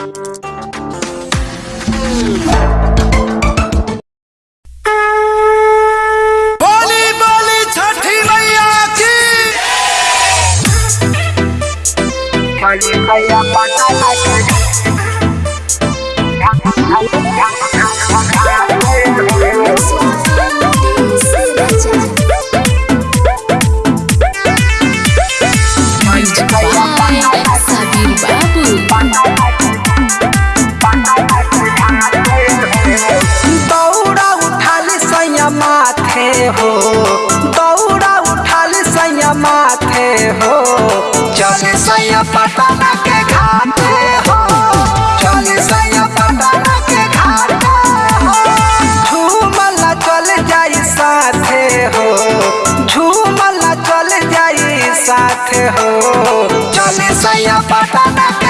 Are you playing my बाटे हो। चले सैया पटना के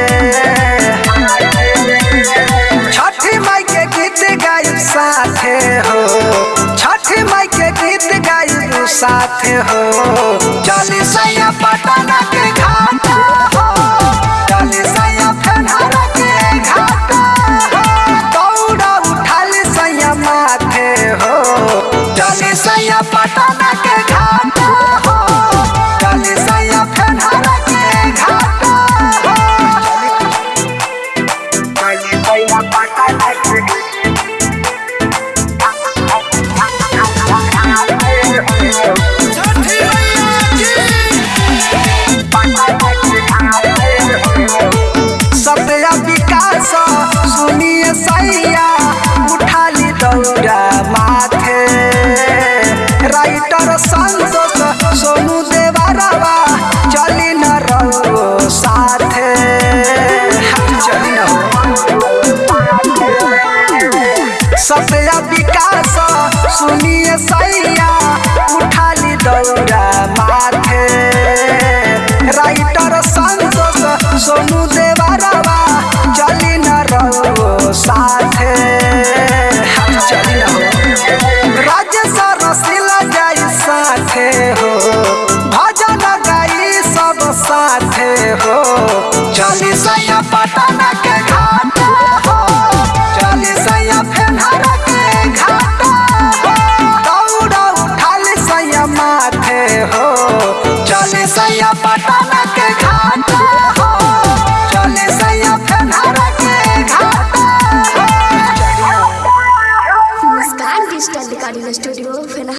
oh, oh, oh. सबसे विकास सुनिए सैया उठा ली दौड़ा माथे। राइटर संतोष सोनू देवरवा चली न रहो साथे राज्य सर सिला जाई साथे हो।